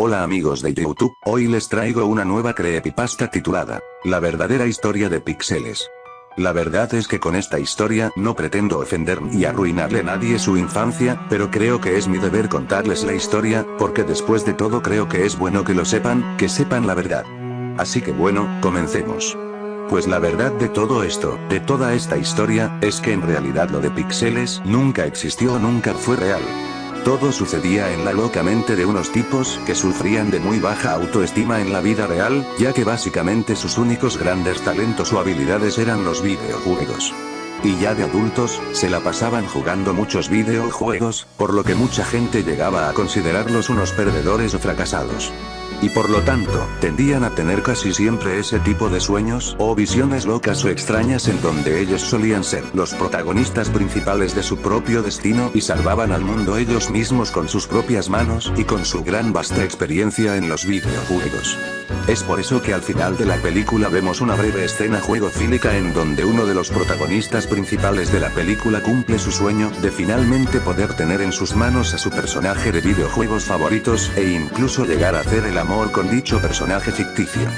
Hola amigos de YouTube, hoy les traigo una nueva creepypasta titulada, La verdadera historia de Pixeles. La verdad es que con esta historia no pretendo ofender ni arruinarle a nadie su infancia, pero creo que es mi deber contarles la historia, porque después de todo creo que es bueno que lo sepan, que sepan la verdad. Así que bueno, comencemos. Pues la verdad de todo esto, de toda esta historia, es que en realidad lo de Pixeles nunca existió nunca fue real. Todo sucedía en la loca mente de unos tipos que sufrían de muy baja autoestima en la vida real, ya que básicamente sus únicos grandes talentos o habilidades eran los videojuegos. Y ya de adultos, se la pasaban jugando muchos videojuegos, por lo que mucha gente llegaba a considerarlos unos perdedores o fracasados y por lo tanto, tendían a tener casi siempre ese tipo de sueños o visiones locas o extrañas en donde ellos solían ser los protagonistas principales de su propio destino y salvaban al mundo ellos mismos con sus propias manos y con su gran vasta experiencia en los videojuegos. Es por eso que al final de la película vemos una breve escena juego fílica en donde uno de los protagonistas principales de la película cumple su sueño de finalmente poder tener en sus manos a su personaje de videojuegos favoritos e incluso llegar a hacer amor con dicho personaje ficticio.